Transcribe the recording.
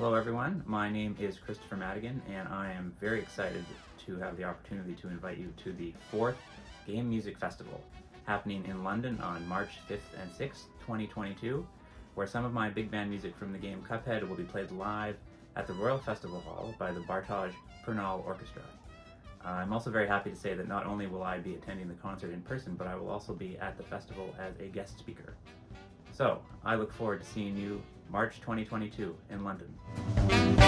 Hello everyone, my name is Kristofer Maddigan and I am very excited to have the opportunity to invite you to the fourth Game Music Festival happening in London on March 5th and 6th, 2022, where some of my big band music from the game Cuphead will be played live at the Royal Festival Hall by the Bartosz Pernal Orchestra. I'm also very happy to say that not only will I be attending the concert in person, but I will also be at the festival as a guest speaker. So, I look forward to seeing you March 2022 in London.